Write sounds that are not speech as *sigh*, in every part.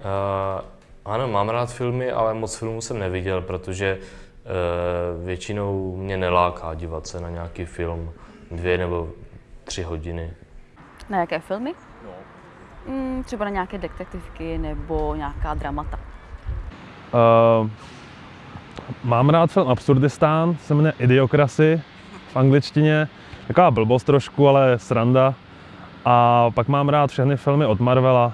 Uh, ano, mám rád filmy, ale moc filmů jsem neviděl, protože uh, většinou mě neláká dívat se na nějaký film dvě nebo tři hodiny. Na jaké filmy? No. Mm, třeba na nějaké detektivky nebo nějaká dramata. Uh, mám rád film Absurdistán, se jmenuje Idiokrasy v angličtině. Taková blbost trošku, ale sranda. A pak mám rád všechny filmy od Marvela.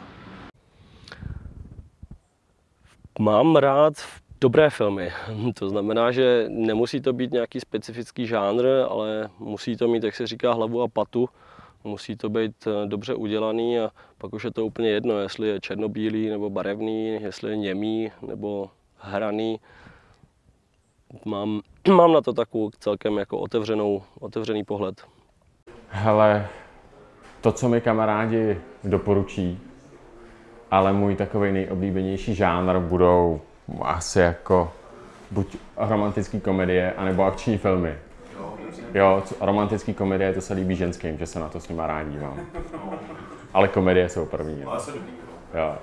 Mám rád dobré filmy. *laughs* To znamená, že nemusí to být nějaký specifický žánr, ale musí to mít, jak se říká, hlavu a patu. Musí to být eh, dobře udělaný a pak už je to úplně jedno, jestli je černobílý nebo barevný, jestli je němý nebo hraný. Mám, *clears throat* mám na to takovou celkem jako otevřenou, otevřený pohled. Hele, to, co mi kamarádi doporučí, ale můj takový nejoblíbenější žánr budou asi jako buď romantické komedie, anebo akční filmy. Jo, romantické komedie, to se líbí ženským, že se na to s nima rád dívám. Ale komedie jsou první. Jo.